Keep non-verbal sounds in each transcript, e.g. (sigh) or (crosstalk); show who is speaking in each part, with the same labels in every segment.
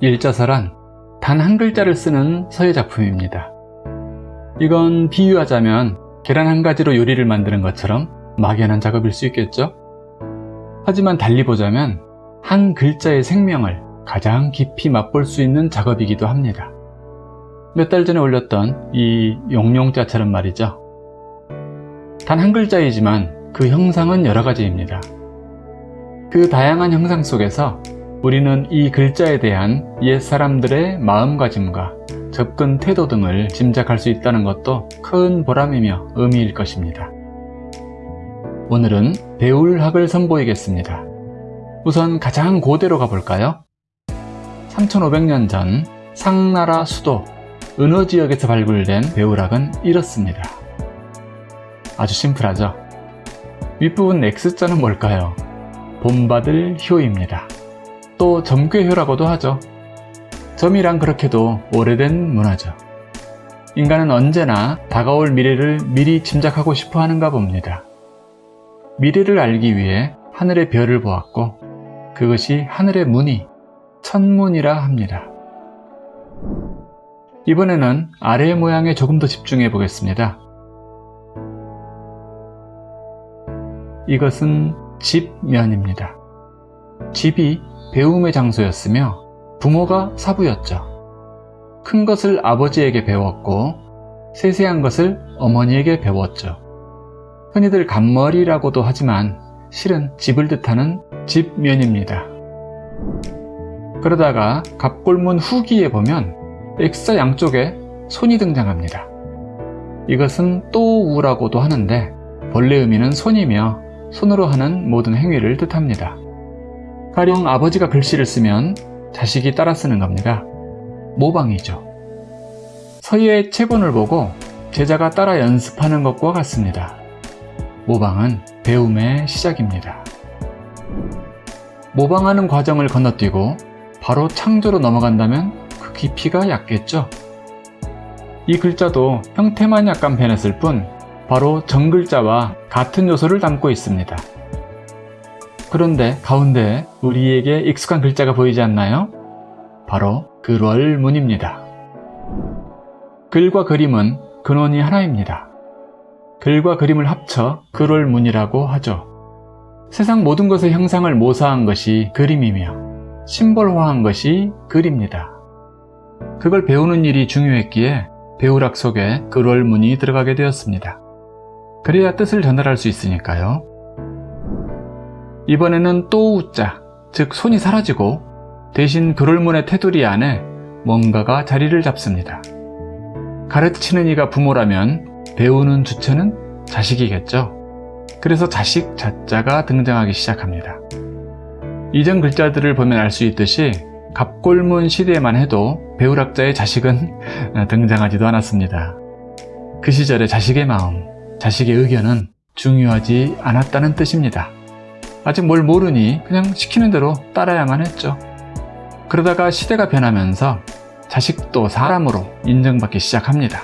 Speaker 1: 일자서란 단 한 글자를 쓰는 서예 작품입니다. 이건 비유하자면 계란 한 가지로 요리를 만드는 것처럼 막연한 작업일 수 있겠죠? 하지만 달리 보자면 한 글자의 생명을 가장 깊이 맛볼 수 있는 작업이기도 합니다. 몇 달 전에 올렸던 이 용용자처럼 말이죠. 단 한 글자이지만 그 형상은 여러 가지입니다. 그 다양한 형상 속에서 우리는 이 글자에 대한 옛사람들의 마음가짐과 접근 태도 등을 짐작할 수 있다는 것도 큰 보람이며 의미일 것입니다. 오늘은 배울 학을 선보이겠습니다. 우선 가장 고대로 가볼까요? 3500년 전 상나라 수도 은호 지역에서 발굴된 배울학은 이렇습니다. 아주 심플하죠? 윗부분 X자는 뭘까요? 본받을 효입니다. 또 점괘효라고도 하죠. 점이란 그렇게도 오래된 문화죠. 인간은 언제나 다가올 미래를 미리 짐작하고 싶어 하는가 봅니다. 미래를 알기 위해 하늘의 별을 보았고 그것이 하늘의 문이 천문이라 합니다. 이번에는 아래의 모양에 조금 더 집중해 보겠습니다. 이것은 집면입니다. 집이 배움의 장소였으며 부모가 사부였죠. 큰 것을 아버지에게 배웠고 세세한 것을 어머니에게 배웠죠. 흔히들 간머리라고도 하지만 실은 집을 뜻하는 집면입니다. 그러다가 갑골문 후기에 보면 X자 양쪽에 손이 등장합니다. 이것은 또우라고도 하는데 본래 의미는 손이며 손으로 하는 모든 행위를 뜻합니다. 가령 아버지가 글씨를 쓰면 자식이 따라 쓰는 겁니다. 모방이죠. 서예의 체본을 보고 제자가 따라 연습하는 것과 같습니다. 모방은 배움의 시작입니다. 모방하는 과정을 건너뛰고 바로 창조로 넘어간다면 그 깊이가 얕겠죠. 이 글자도 형태만 약간 변했을 뿐 바로 정글자와 같은 요소를 담고 있습니다. 그런데 가운데 우리에게 익숙한 글자가 보이지 않나요? 바로 글월문입니다. 글과 그림은 근원이 하나입니다. 글과 그림을 합쳐 글월문이라고 하죠. 세상 모든 것의 형상을 모사한 것이 그림이며 심벌화한 것이 글입니다. 그걸 배우는 일이 중요했기에 배우락 속에 글월문이 들어가게 되었습니다. 그래야 뜻을 전달할 수 있으니까요. 이번에는 또 우자, 즉 손이 사라지고 대신 그롤문의 테두리 안에 뭔가가 자리를 잡습니다. 가르치는 이가 부모라면 배우는 주체는 자식이겠죠. 그래서 자식 자자가 등장하기 시작합니다. 이전 글자들을 보면 알 수 있듯이 갑골문 시대에만 해도 배우락자의 자식은 (laughs) 등장하지도 않았습니다. 그 시절의 자식의 마음, 자식의 의견은 중요하지 않았다는 뜻입니다. 아직 뭘 모르니 그냥 시키는 대로 따라야만 했죠. 그러다가 시대가 변하면서 자식도 사람으로 인정받기 시작합니다.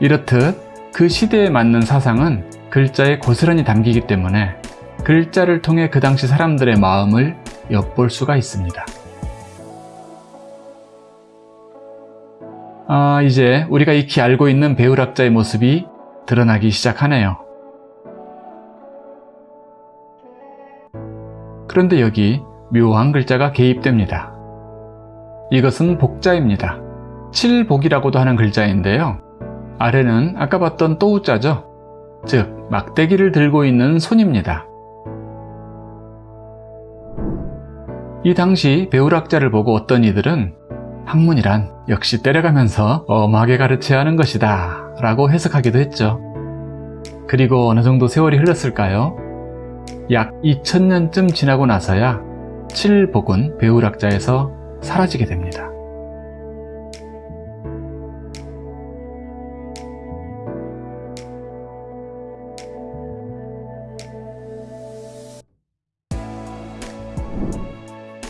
Speaker 1: 이렇듯 그 시대에 맞는 사상은 글자에 고스란히 담기기 때문에 글자를 통해 그 당시 사람들의 마음을 엿볼 수가 있습니다. 아, 이제 우리가 익히 알고 있는 배우락자의 모습이 드러나기 시작하네요. 그런데 여기 묘한 글자가 개입됩니다. 이것은 복자입니다. 칠복이라고도 하는 글자인데요. 아래는 아까 봤던 또우자죠. 즉 막대기를 들고 있는 손입니다. 이 당시 배우락자를 보고 어떤 이들은 학문이란 역시 때려가면서 엄하게 가르쳐야 하는 것이다 라고 해석하기도 했죠. 그리고 어느 정도 세월이 흘렀을까요? 약 2000년쯤 지나고 나서야 칠복은 배우락자에서 사라지게 됩니다.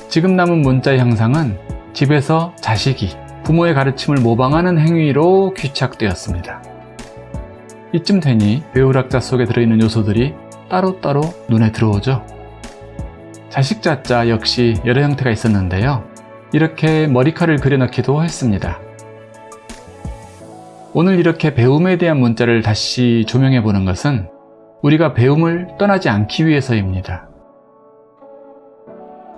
Speaker 1: 지금 남은 문자의 형상은 집에서 자식이 부모의 가르침을 모방하는 행위로 귀착되었습니다. 이쯤 되니 배우락자 속에 들어있는 요소들이 따로따로 눈에 들어오죠. 자식 자자 역시 여러 형태가 있었는데요. 이렇게 머리칼을 그려넣기도 했습니다. 오늘 이렇게 배움에 대한 문자를 다시 조명해 보는 것은 우리가 배움을 떠나지 않기 위해서입니다.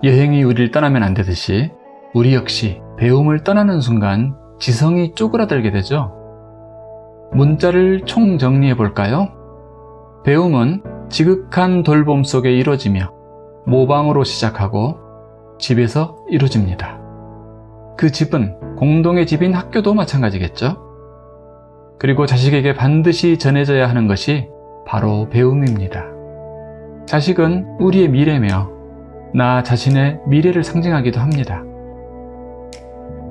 Speaker 1: 여행이 우리를 떠나면 안 되듯이 우리 역시 배움을 떠나는 순간 지성이 쪼그라들게 되죠. 문자를 총정리해 볼까요? 배움은 지극한 돌봄 속에 이루어지며 모방으로 시작하고 집에서 이루어집니다. 그 집은 공동의 집인 학교도 마찬가지겠죠? 그리고 자식에게 반드시 전해져야 하는 것이 바로 배움입니다. 자식은 우리의 미래며 나 자신의 미래를 상징하기도 합니다.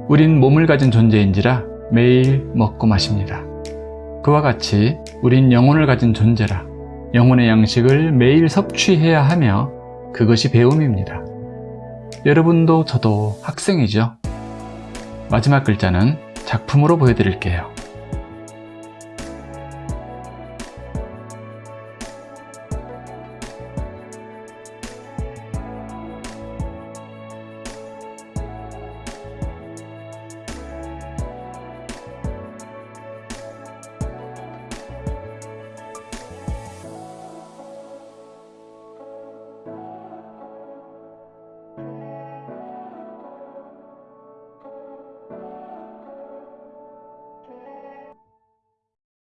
Speaker 1: 우린 몸을 가진 존재인지라 매일 먹고 마십니다. 그와 같이 우린 영혼을 가진 존재라 영혼의 양식을 매일 섭취해야 하며 그것이 배움입니다. 여러분도 저도 학생이죠. 마지막 글자는 작품으로 보여드릴게요.